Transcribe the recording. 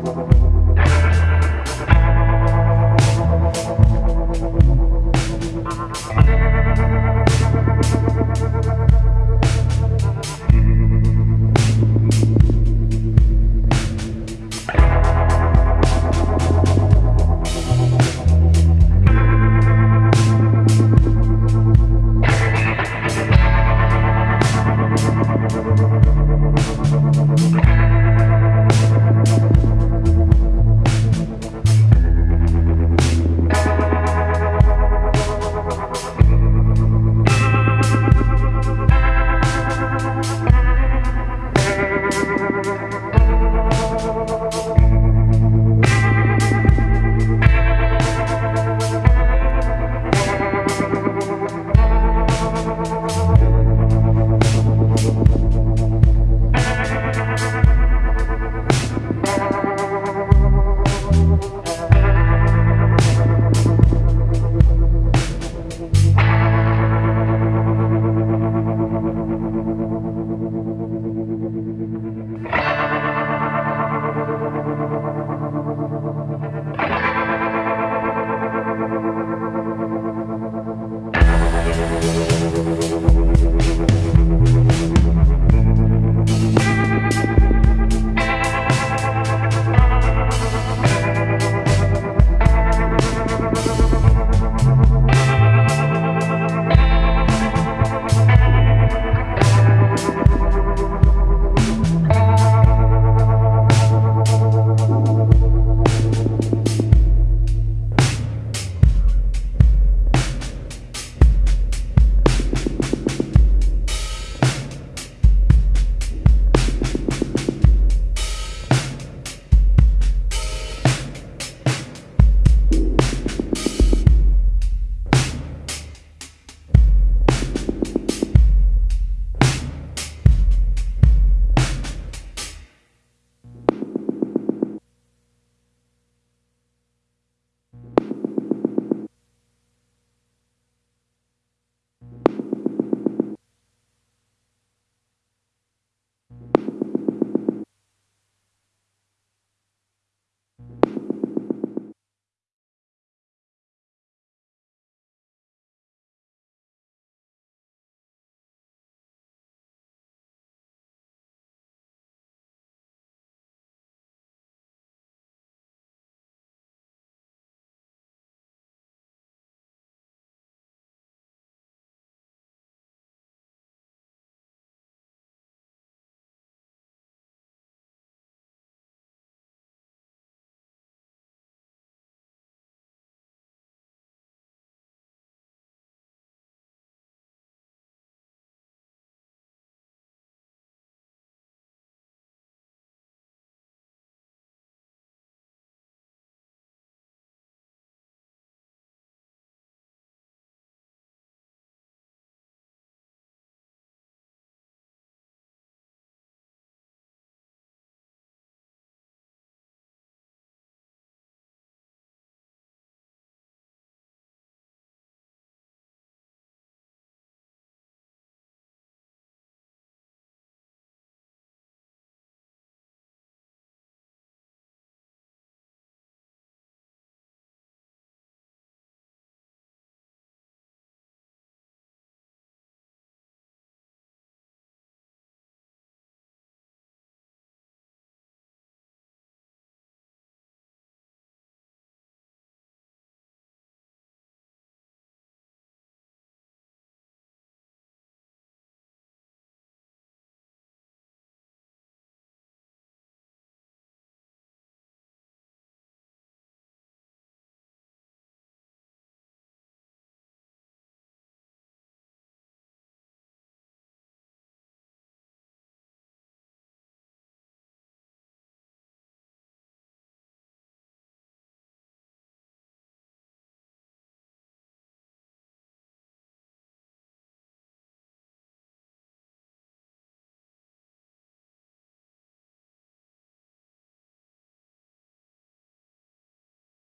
Gracias.